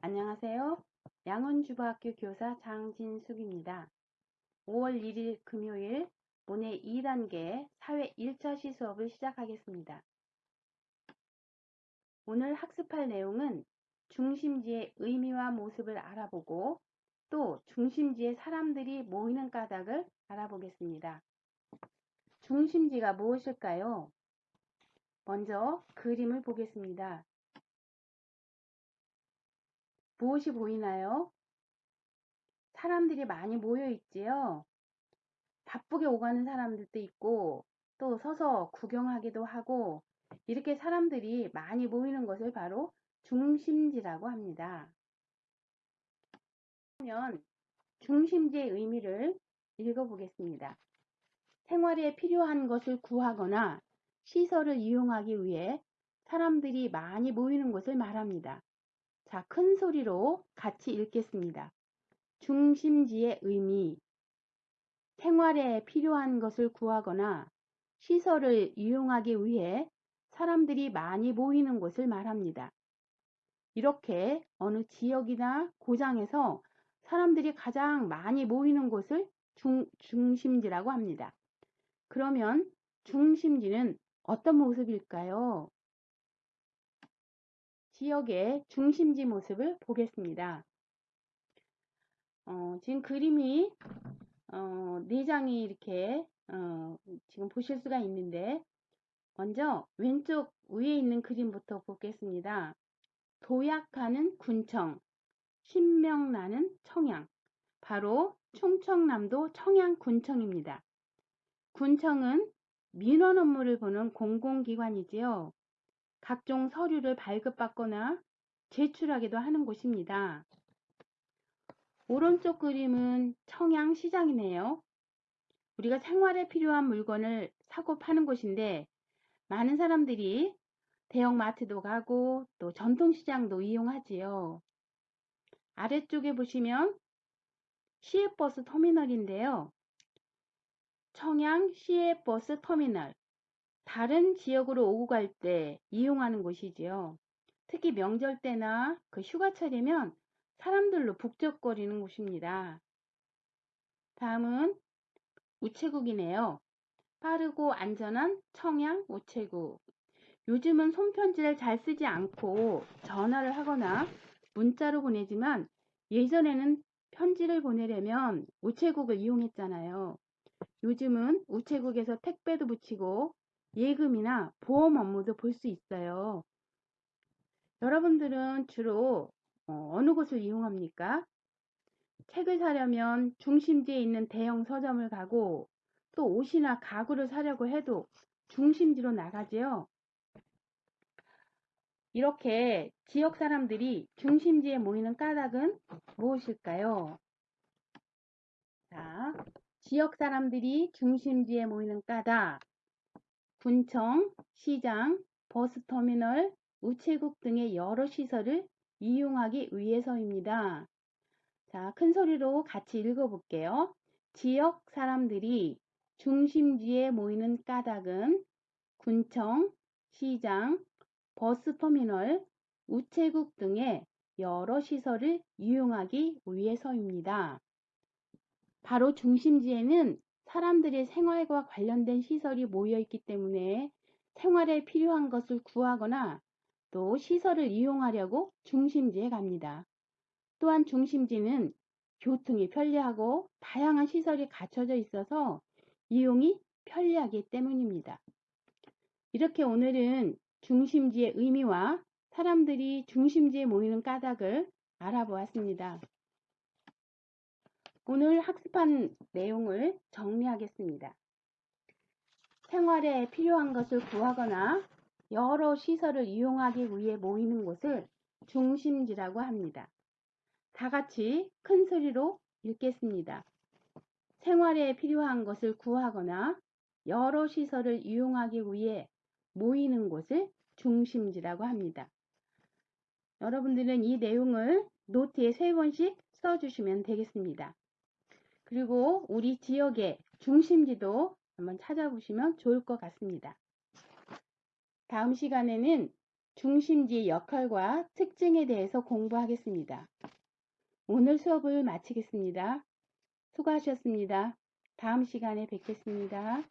안녕하세요. 양원주부학교 교사 장진숙입니다. 5월 1일 금요일 모의 2단계 사회 1차시 수업을 시작하겠습니다. 오늘 학습할 내용은 중심지의 의미와 모습을 알아보고 또 중심지에 사람들이 모이는 까닭을 알아보겠습니다. 중심지가 무엇일까요? 먼저 그림을 보겠습니다. 무엇이 보이나요? 사람들이 많이 모여 있지요. 바쁘게 오가는 사람들도 있고 또 서서 구경하기도 하고 이렇게 사람들이 많이 모이는 것을 바로 중심지라고 합니다. 그러면 중심지의 의미를 읽어보겠습니다. 생활에 필요한 것을 구하거나 시설을 이용하기 위해 사람들이 많이 모이는 것을 말합니다. 자, 큰 소리로 같이 읽겠습니다. 중심지의 의미. 생활에 필요한 것을 구하거나 시설을 이용하기 위해 사람들이 많이 모이는 곳을 말합니다. 이렇게 어느 지역이나 고장에서 사람들이 가장 많이 모이는 곳을 중, 중심지라고 합니다. 그러면 중심지는 어떤 모습일까요? 지역의 중심지 모습을 보겠습니다. 어, 지금 그림이 어, 4장이 이렇게 어, 지금 보실 수가 있는데 먼저 왼쪽 위에 있는 그림부터 보겠습니다. 도약하는 군청, 신명나는 청양, 바로 충청남도 청양군청입니다. 군청은 민원 업무를 보는 공공기관이지요. 각종 서류를 발급받거나 제출하기도 하는 곳입니다. 오른쪽 그림은 청양시장이네요. 우리가 생활에 필요한 물건을 사고 파는 곳인데 많은 사람들이 대형마트도 가고 또 전통시장도 이용하지요. 아래쪽에 보시면 시외버스 터미널인데요. 청양 시외버스 터미널 다른 지역으로 오고 갈 때 이용하는 곳이지요. 특히 명절 때나 그 휴가철이면 사람들로 북적거리는 곳입니다. 다음은 우체국이네요. 빠르고 안전한 청양 우체국. 요즘은 손편지를 잘 쓰지 않고 전화를 하거나 문자로 보내지만 예전에는 편지를 보내려면 우체국을 이용했잖아요. 요즘은 우체국에서 택배도 붙이고 예금이나 보험 업무도 볼 수 있어요. 여러분들은 주로 어, 어느 곳을 이용합니까? 책을 사려면 중심지에 있는 대형 서점을 가고 또 옷이나 가구를 사려고 해도 중심지로 나가지요. 이렇게 지역 사람들이 중심지에 모이는 까닭은 무엇일까요? 자, 지역 사람들이 중심지에 모이는 까닭. 군청, 시장, 버스터미널, 우체국 등의 여러 시설을 이용하기 위해서입니다. 자, 큰 소리로 같이 읽어볼게요. 지역 사람들이 중심지에 모이는 까닭은 군청, 시장, 버스터미널, 우체국 등의 여러 시설을 이용하기 위해서입니다. 바로 중심지에는 사람들의 생활과 관련된 시설이 모여 있기 때문에 생활에 필요한 것을 구하거나 또 시설을 이용하려고 중심지에 갑니다. 또한 중심지는 교통이 편리하고 다양한 시설이 갖춰져 있어서 이용이 편리하기 때문입니다. 이렇게 오늘은 중심지의 의미와 사람들이 중심지에 모이는 까닭을 알아보았습니다. 오늘 학습한 내용을 정리하겠습니다. 생활에 필요한 것을 구하거나 여러 시설을 이용하기 위해 모이는 곳을 중심지라고 합니다. 다 같이 큰 소리로 읽겠습니다. 생활에 필요한 것을 구하거나 여러 시설을 이용하기 위해 모이는 곳을 중심지라고 합니다. 여러분들은 이 내용을 노트에 세 번씩 써주시면 되겠습니다. 그리고 우리 지역의 중심지도 한번 찾아보시면 좋을 것 같습니다. 다음 시간에는 중심지의 역할과 특징에 대해서 공부하겠습니다. 오늘 수업을 마치겠습니다. 수고하셨습니다. 다음 시간에 뵙겠습니다.